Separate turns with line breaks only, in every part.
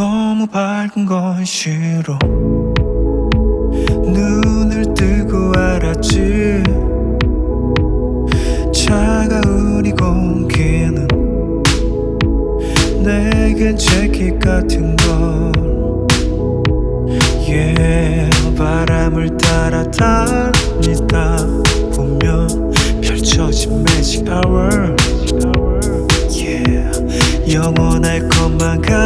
너무 밝은 건 싫어. 눈을 뜨고 알았지. 차가운 이 공기는 내겐 재킷 같은 걸. Yeah, 바람을 따라 달리다 보면 펼쳐진 magic yeah, 영원할 것만 같던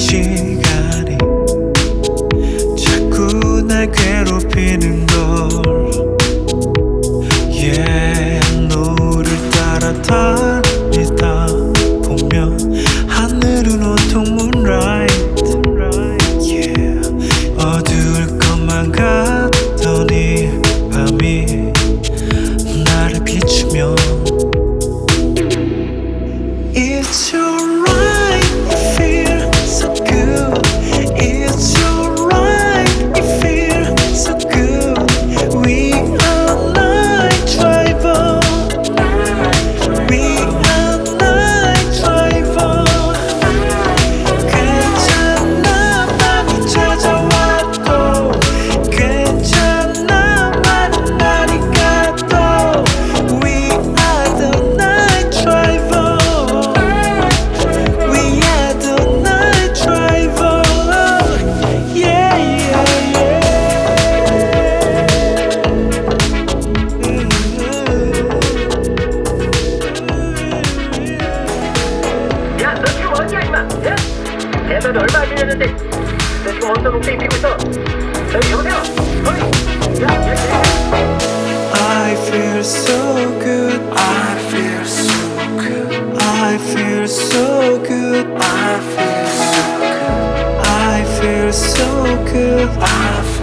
시간이 자꾸 날 괴롭히는
대단이 얼마 안 지났는데 너 지금 어디서 농땡이 피고 있어? 저기 여보세요? 어이? 야, 야, 야.
I feel so good. I feel so good. I feel so good. I feel so good. I feel so good. I